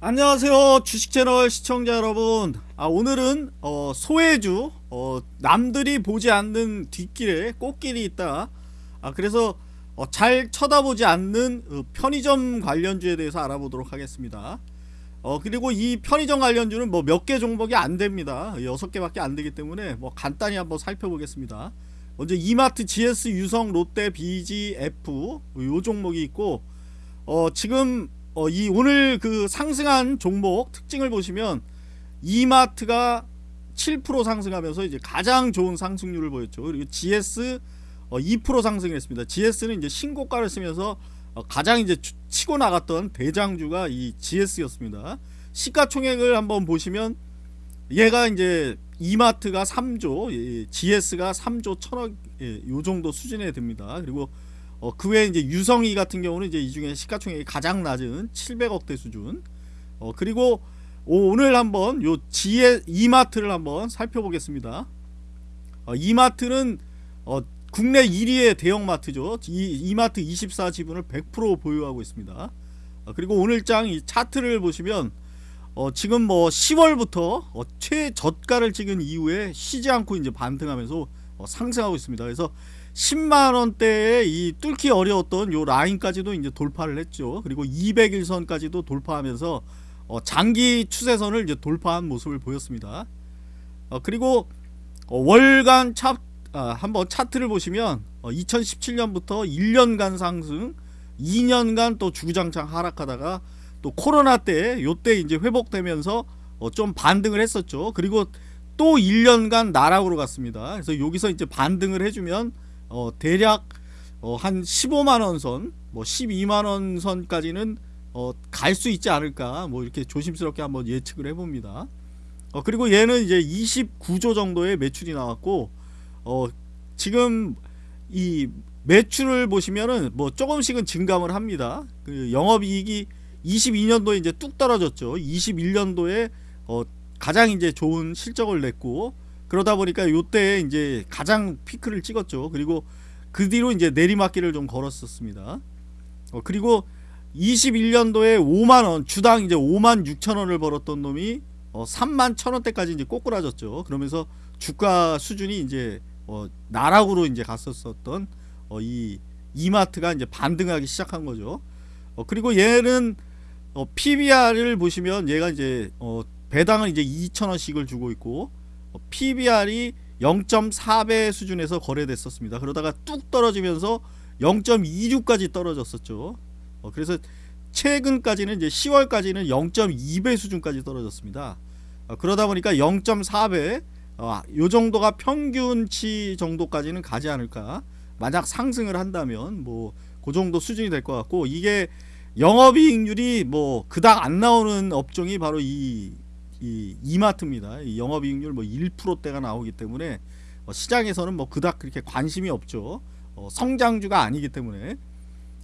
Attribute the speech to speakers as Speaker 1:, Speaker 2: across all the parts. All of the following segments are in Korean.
Speaker 1: 안녕하세요 주식채널 시청자 여러분. 아 오늘은 어, 소외주 어, 남들이 보지 않는 뒷길에 꽃길이 있다. 아 그래서 어, 잘 쳐다보지 않는 어, 편의점 관련주에 대해서 알아보도록 하겠습니다. 어 그리고 이 편의점 관련주는 뭐 몇 개 종목이 안됩니다. 6개밖에 안되기 때문에 뭐 간단히 한번 살펴보겠습니다. 먼저 이마트 GS 유성 롯데 BGF 요 종목이 있고 어 지금 어, 이 오늘 그 상승한 종목 특징을 보시면 이마트가 7% 상승하면서 이제 가장 좋은 상승률을 보였죠. 그리고 GS 어, 2% 상승했습니다. GS는 이제 신고가를 쓰면서 어, 가장 이제 치고 나갔던 대장주가 이 GS였습니다. 시가총액을 한번 보시면 얘가 이제 이마트가 3조, 예, GS가 3조 1천억 예, 요 정도 수준에 듭니다. 그리고 어, 그 외에 이제 유성이 같은 경우는 이제 이 중에 시가총액이 가장 낮은 700억대 수준. 어, 그리고 오, 늘 한번 요 지에 이마트를 한번 살펴보겠습니다. 어, 이마트는 어, 국내 1위의 대형마트죠. 이, 이마트 24 지분을 100% 보유하고 있습니다. 어, 그리고 오늘장 이 차트를 보시면 어, 지금 뭐 10월부터 어, 최저가를 찍은 이후에 쉬지 않고 이제 반등하면서 어, 상승하고 있습니다. 그래서 10만원대에 이 뚫기 어려웠던 요 라인까지도 이제 돌파를 했죠. 그리고 200일선까지도 돌파하면서 어 장기 추세선을 이제 돌파한 모습을 보였습니다. 어 그리고 어 월간 차, 아, 한번 차트를 보시면 2017년부터 어, 1년간 상승 2년간 또 주구장창 하락하다가 또 코로나 때 요때 이제 회복되면서 어, 좀 반등을 했었죠. 그리고 또 1년간 나락으로 갔습니다. 그래서 여기서 이제 반등을 해주면 어, 대략 어, 한 15만원 선, 뭐 12만원 선까지는 어, 갈 수 있지 않을까 뭐 이렇게 조심스럽게 한번 예측을 해봅니다. 어, 그리고 얘는 이제 29조 정도의 매출이 나왔고 어, 지금 이 매출을 보시면은 뭐 조금씩은 증감을 합니다. 그 영업이익이 22년도에 이제 뚝 떨어졌죠. 21년도에 어, 가장 이제 좋은 실적을 냈고 그러다 보니까 요때 이제 가장 피크를 찍었죠. 그리고 그 뒤로 이제 내리막길을 좀 걸었었습니다. 어, 그리고 21년도에 5만원 주당 이제 5만 6천원을 벌었던 놈이 어, 3만 1천원대까지 이제 꼬꾸라졌죠. 그러면서 주가 수준이 이제 어, 나락으로 이제 갔었었던 어, 이 이마트가 이제 반등하기 시작한 거죠. 어, 그리고 얘는 어, PBR을 보시면 얘가 이제 어, 배당을 이제 2천원씩을 주고 있고 PBR이 0.4배 수준에서 거래됐었습니다. 그러다가 뚝 떨어지면서 0.26까지 떨어졌었죠. 어, 그래서 최근까지는 이제 10월까지는 0.2배 수준까지 떨어졌습니다. 어, 그러다 보니까 0.4배 어, 요 정도가 평균치 정도까지는 가지 않을까. 만약 상승을 한다면 뭐 그 정도 수준이 될 것 같고 이게 영업이익률이 뭐 그닥 안 나오는 업종이 바로 이, 이 이마트입니다. 이 영업이익률 뭐 1%대가 나오기 때문에 어, 시장에서는 뭐 그닥 그렇게 관심이 없죠. 어, 성장주가 아니기 때문에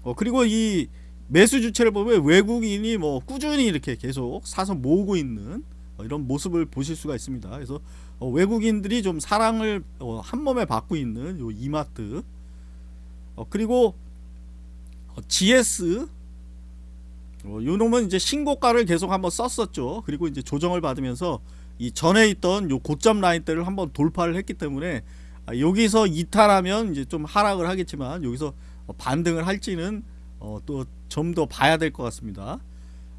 Speaker 1: 어, 그리고 이 매수 주체를 보면 외국인이 뭐 꾸준히 이렇게 계속 사서 모으고 있는 어, 이런 모습을 보실 수가 있습니다. 그래서 어, 외국인들이 좀 사랑을 어, 한 몸에 받고 있는 요 이마트 어, 그리고 어, GS 어, 요 놈은 이제 신고가를 계속 한번 썼었죠. 그리고 이제 조정을 받으면서 이 전에 있던 요 고점 라인대를 한번 돌파를 했기 때문에 아, 여기서 이탈하면 이제 좀 하락을 하겠지만 여기서 어, 반등을 할지는 어, 또좀 더 봐야 될 것 같습니다.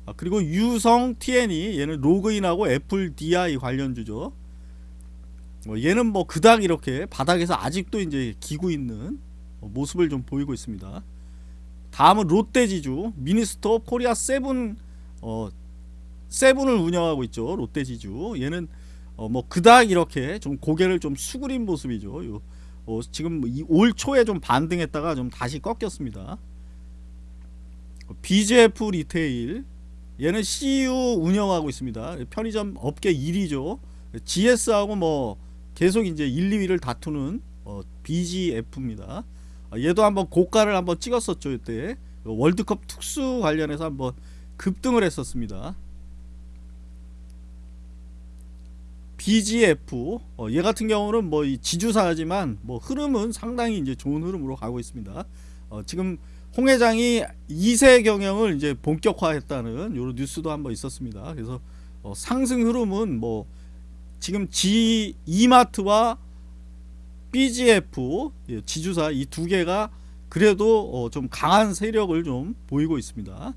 Speaker 1: 아, 그리고 유성 TN이 얘는 로그인하고 애플 DI 관련주죠. 어, 얘는 뭐 그닥 이렇게 바닥에서 아직도 이제 기고 있는 어, 모습을 좀 보이고 있습니다. 다음은 롯데지주 미니스톱 코리아 세븐 어 세븐을 운영하고 있죠 롯데지주. 얘는 어 뭐 그닥 이렇게 좀 고개를 좀 수그린 모습이죠. 요, 어 지금 올 초에 좀 반등했다가 좀 다시 꺾였습니다. BJF 리테일. 얘는 CU 운영하고 있습니다. 편의점 업계 1위죠. GS하고 뭐 계속 이제 1, 2위를 다투는 어 BGF입니다. 아, 얘도 한번 고가를 한번 찍었었죠 이때. 월드컵 특수 관련해서 한번 급등을 했었습니다. BGF 어, 얘 같은 경우는 뭐 지주사지만 뭐 흐름은 상당히 이제 좋은 흐름으로 가고 있습니다. 어, 지금 홍 회장이 2세 경영을 이제 본격화했다는 요런 뉴스도 한번 있었습니다. 그래서 어, 상승 흐름은 뭐 지금 G 이마트와 BGF 예, 지주사 이 두 개가 그래도 어, 좀 강한 세력을 좀 보이고 있습니다.